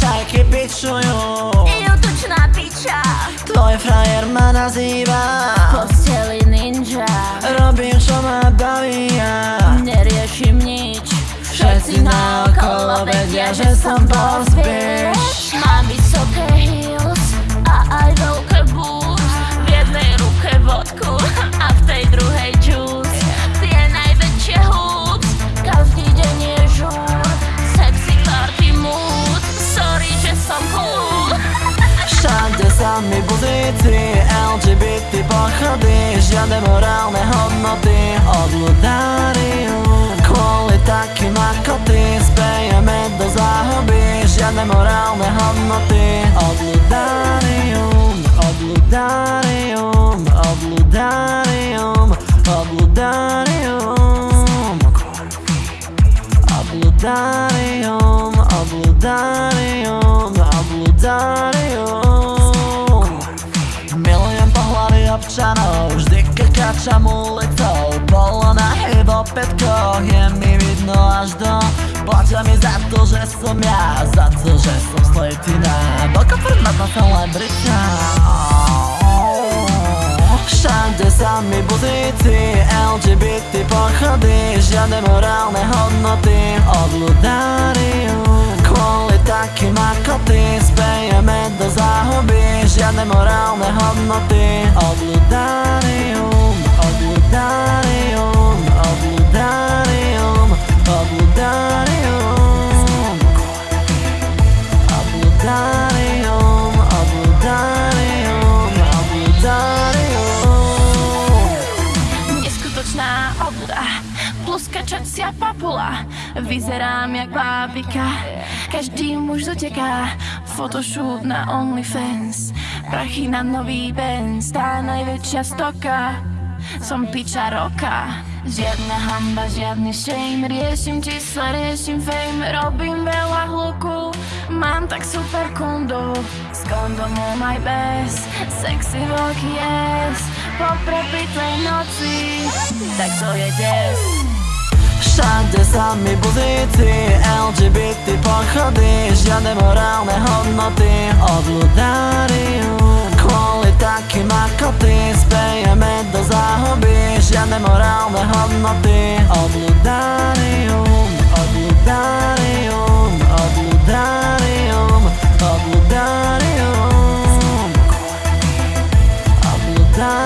čajke pićuju I utočna pića Tvoj frajer me naziva. Posteli ninja. Robim što me vedia, že som boss bitch Mám vysoké heels A aj veľké boots. V jednej ruke vodku A v tej druhej juice Tie najväčšie hoops Každý deň je žúr. Sexy party mood. Sorry, že som cool. Všade sami buzíci LGBT pochody. Žiadne morálne hodnoty. Odludáriu morálne hodnoty Odludárium Odludárium Odludárium Odludárium Odludárium Odludárium Odludárium Milujem pohľady občanov Vždy keď kačam ulicou. Bolo na chybo petkoch Je mi vidno až do Platia mi za to, že som ja Za to, že som slatina Veľká formátna celebrita Všade sami buzíci LGBT pochody Žiadne morálne hodnoty. Odludáriu Kvôli takým ako ty Spejeme do záhuby Žiadne morálne hodnoty. Odludárium Neskutočná obluda Plus kačacia papula. Vyzerám jak bábika. Každý muž doteká. Photoshoot na OnlyFans. Prachy na nový Benz. Tá najväčšia stoka. Som piča roka. Žiadna hamba, žiadny shame. Riešim čísla, riešim fame. Robím veľa hluku Mám tak super kundu. S kondomom aj bez Sexy veľký ass Po prepitlej noci. Tak to je des. Všade sami buzíci LGBT pochody Žiadne morálne hodnoty. Odludárium Kvôli takým ako ty Spejeme do záhuby Žiadne morálne hodnoty. Odludárium time